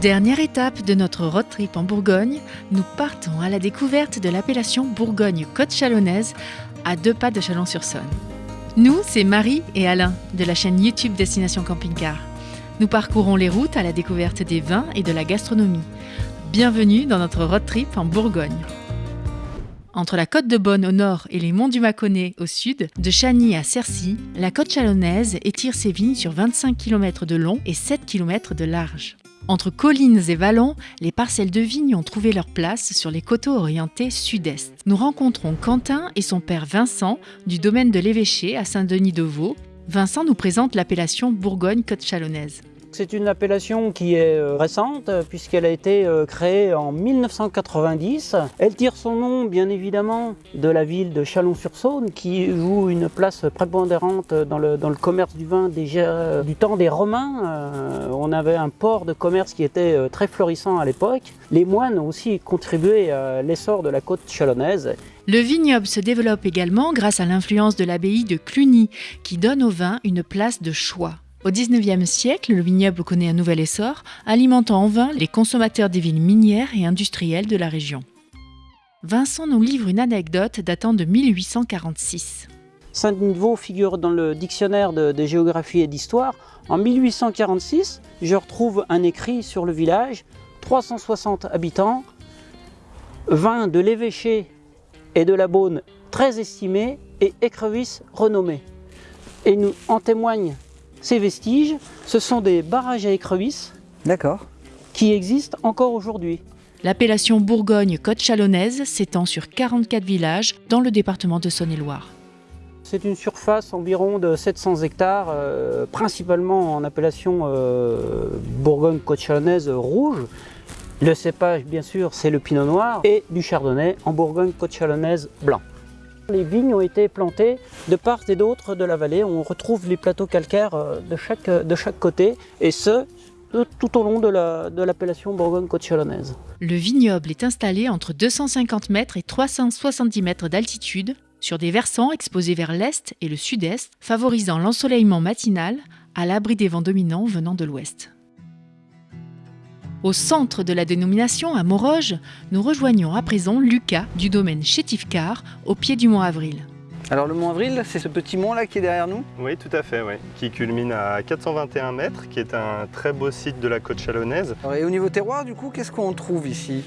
Dernière étape de notre road trip en Bourgogne, nous partons à la découverte de l'appellation Bourgogne-Côte Chalonnaise à deux pas de Chalon-sur-Saône. Nous, c'est Marie et Alain de la chaîne YouTube Destination Camping Car. Nous parcourons les routes à la découverte des vins et de la gastronomie. Bienvenue dans notre road trip en Bourgogne. Entre la côte de Bonne au nord et les monts du Mâconnais au sud, de Chagny à Cercy, la côte chalonnaise étire ses vignes sur 25 km de long et 7 km de large. Entre collines et vallons, les parcelles de vignes ont trouvé leur place sur les coteaux orientés sud-est. Nous rencontrons Quentin et son père Vincent du domaine de l'évêché à Saint-Denis-de-Vaux. Vincent nous présente l'appellation Bourgogne-Côte chalonnaise. C'est une appellation qui est euh, récente puisqu'elle a été euh, créée en 1990. Elle tire son nom bien évidemment de la ville de Chalon-sur-Saône qui joue une place prépondérante dans le, commerce du vin euh, du temps des Romains. on avait un port de commerce qui était très florissant à l'époque. Les moines ont aussi contribué à l'essor de la côte chalonnaise le vignoble se développe également grâce à l'influence de l'abbaye de Cluny, qui donne au vin une place de choix. Au XIXe siècle, le vignoble connaît un nouvel essor, alimentant en vin les consommateurs des villes minières et industrielles de la région. Vincent nous livre une anecdote datant de 1846. Saint-Denis-de-Vaux figure dans le dictionnaire de, géographie et d'histoire. En 1846, je retrouve un écrit sur le village, 360 habitants, vin de l'évêché et de la Beaune très estimés et écrevisses renommées. Et nous en témoigne ces vestiges, ce sont des barrages à écrevisses qui existent encore aujourd'hui. L'appellation Bourgogne-Côte Chalonnaise s'étend sur 44 villages dans le département de Saône-et-Loire. C'est une surface environ de 700 hectares, euh, principalement en appellation euh, Bourgogne-Côte Chalonnaise rouge. Le cépage, bien sûr, c'est le pinot noir et du chardonnay en Bourgogne-Côte Chalonnaise blanc. Les vignes ont été plantées de part et d'autre de la vallée. On retrouve les plateaux calcaires euh, de chaque, de chaque côté, et ce, tout au long de l'appellation Bourgogne-Côte Chalonnaise. Le vignoble est installé entre 250 mètres et 370 mètres d'altitude, sur des versants exposés vers l'est et le sud-est, favorisant l'ensoleillement matinal à l'abri des vents dominants venant de l'ouest. Au centre de la dénomination, à Moroges, nous rejoignons à présent Lucas du domaine Chétifcar, au pied du mont Avril. Alors le mont Avril, c'est ce petit mont là qui est derrière nous? Oui, tout à fait, oui. qui culmine à 421 mètres, qui est un très beau site de la côte chalonnaise. et au niveau terroir, du coup, qu'est-ce qu'on trouve ici?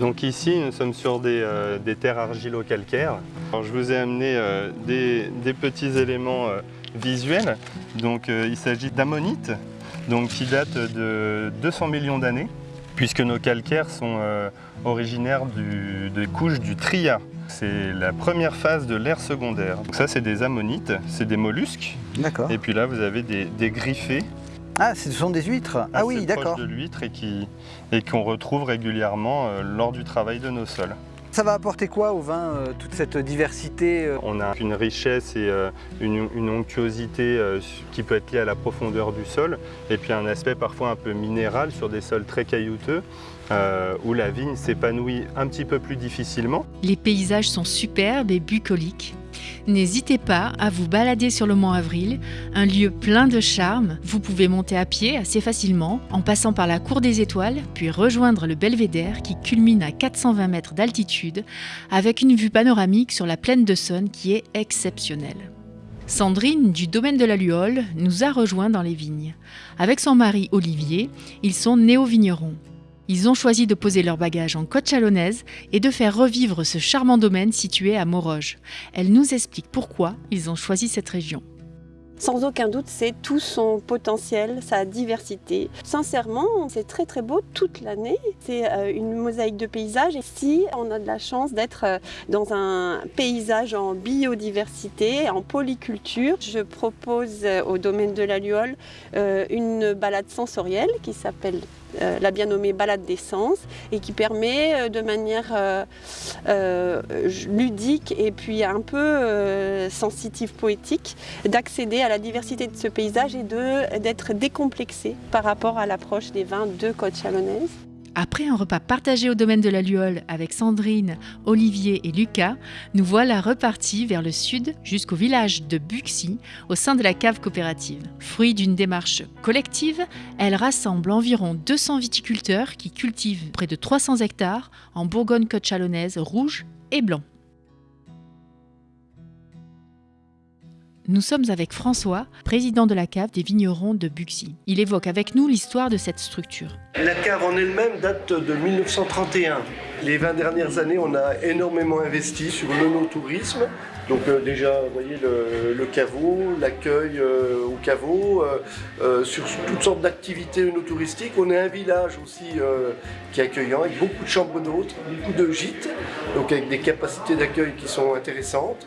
Donc ici, nous sommes sur des, euh, terres argilo-calcaires. je vous ai amené euh, des, petits éléments euh, visuels. Donc il s'agit d'ammonites, donc qui date de 200 millions d'années, puisque nos calcaires sont euh, originaires des couches du Trias. C'est la première phase de l'ère secondaire. Donc ça, c'est des ammonites, c'est des mollusques. D'accord. Et puis là, vous avez des, griffés. Ah, ce sont des huîtres Ah oui, d'accord. de l'huître et qu'on retrouve régulièrement euh, lors du travail de nos sols. Ça va apporter quoi au vin, euh, toute cette diversité euh On a une richesse et euh, une, onctuosité qui peut être liée à la profondeur du sol, et puis un aspect parfois un peu minéral sur des sols très caillouteux, où la vigne s'épanouit un petit peu plus difficilement. Les paysages sont superbes et bucoliques. N'hésitez pas à vous balader sur le Mont Avril, un lieu plein de charme. Vous pouvez monter à pied assez facilement en passant par la Cour des Étoiles, puis rejoindre le Belvédère qui culmine à 420 mètres d'altitude avec une vue panoramique sur la plaine de Saône qui est exceptionnelle. Sandrine, du domaine de la Luole, nous a rejoints dans les vignes. Avec son mari Olivier, ils sont néo-vignerons. Ils ont choisi de poser leur bagage en côte chalonnaise et de faire revivre ce charmant domaine situé à Moroges. Elle nous explique pourquoi ils ont choisi cette région. Sans aucun doute, c'est tout son potentiel, sa diversité. Sincèrement, c'est très très beau toute l'année. C'est euh, une mosaïque de paysages. Et si on a de la chance d'être euh, dans un paysage en biodiversité, en polyculture, je propose euh, au domaine de la Luole une balade sensorielle qui s'appelle euh, la bien nommée balade d'essence et qui permet euh, de manière euh, ludique et puis un peu sensitive poétique d'accéder à la diversité de ce paysage et d'être décomplexé par rapport à l'approche des vins de Côte Chalonnaise. Après un repas partagé au domaine de la Luole avec Sandrine, Olivier et Lucas, nous voilà repartis vers le sud jusqu'au village de Buxy au sein de la cave coopérative. Fruit d'une démarche collective, elle rassemble environ 200 viticulteurs qui cultivent près de 300 hectares en Bourgogne-Côte chalonnaise rouge et blanc. Nous sommes avec François, président de la cave des vignerons de Buxy. Il évoque avec nous l'histoire de cette structure. La cave en elle-même date de 1931. Les 20 dernières années, on a énormément investi sur le no-tourisme. Donc euh, déjà, vous voyez le, caveau, l'accueil euh, au caveau, euh, sur toutes sortes d'activités no-touristiques. On est un village aussi qui est accueillant, avec beaucoup de chambres d'hôtes, beaucoup de gîtes, donc avec des capacités d'accueil qui sont intéressantes.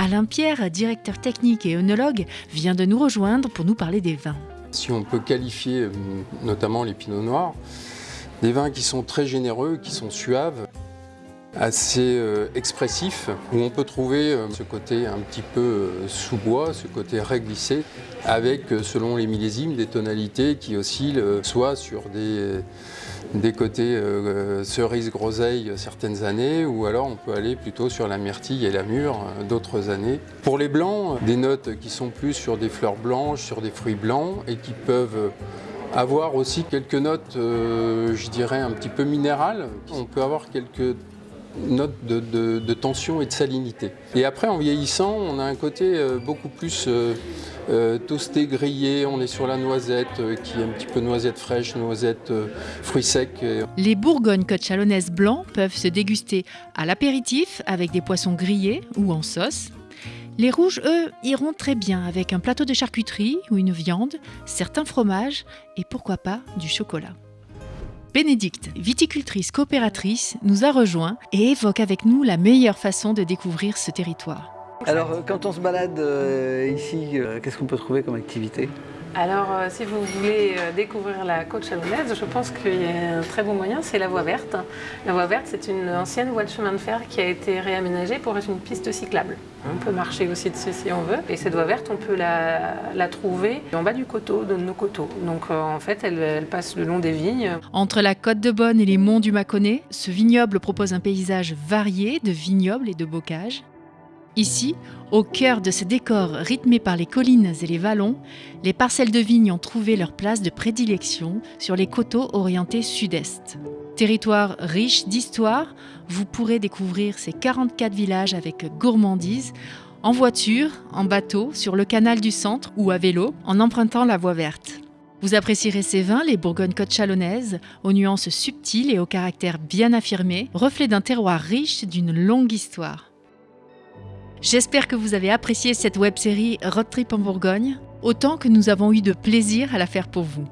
Alain Pierre, directeur technique et œnologue, vient de nous rejoindre pour nous parler des vins. Si on peut qualifier euh, notamment les pinots noirs, des vins qui sont très généreux, qui sont suaves, assez euh, expressifs, où on peut trouver euh, ce côté un petit peu sous-bois, ce côté réglissé, avec, selon les millésimes, des tonalités qui oscillent soit sur des des côtés euh, cerise groseille certaines années, ou alors on peut aller plutôt sur la myrtille et la mûre euh, d'autres années. Pour les blancs, des notes qui sont plus sur des fleurs blanches, sur des fruits blancs, et qui peuvent avoir aussi quelques notes, euh, je dirais, un petit peu minérales. On peut avoir quelques note de, tension et de salinité. Et après, en vieillissant, on a un côté euh, beaucoup plus euh, euh, toasté, grillé. On est sur la noisette, qui est un petit peu noisette fraîche, noisette fruits secs. Les Bourgognes côte chalonnaises blancs peuvent se déguster à l'apéritif avec des poissons grillés ou en sauce. Les rouges, eux, iront très bien avec un plateau de charcuterie ou une viande, certains fromages et pourquoi pas du chocolat. Bénédicte, viticultrice coopératrice, nous a rejoint et évoque avec nous la meilleure façon de découvrir ce territoire. Alors, euh, quand on se balade euh, ici, euh, qu'est-ce qu'on peut trouver comme activité? Alors, euh, si vous voulez euh, découvrir la côte chalonnaise, je pense qu'il y a un très bon moyen, c'est la voie verte. La voie verte, c'est une ancienne voie de chemin de fer qui a été réaménagée pour être une piste cyclable. On peut marcher aussi dessus si on veut. Et cette voie verte, on peut la, trouver en bas du coteau, de nos coteaux. Donc, euh, en fait, elle, elle, passe le long des vignes. Entre la côte de Bonne et les monts du Mâconnais, ce vignoble propose un paysage varié de vignobles et de bocages. Ici, au cœur de ce décor rythmé par les collines et les vallons, les parcelles de vignes ont trouvé leur place de prédilection sur les coteaux orientés sud-est. Territoire riche d'histoire, vous pourrez découvrir ces 44 villages avec gourmandise, en voiture, en bateau, sur le canal du centre ou à vélo, en empruntant la voie verte. Vous apprécierez ces vins, les Bourgogne-Côte chalonnaises, aux nuances subtiles et au caractère bien affirmé, reflet d'un terroir riche d'une longue histoire. J'espère que vous avez apprécié cette web série Road Trip en Bourgogne, autant que nous avons eu de plaisir à la faire pour vous.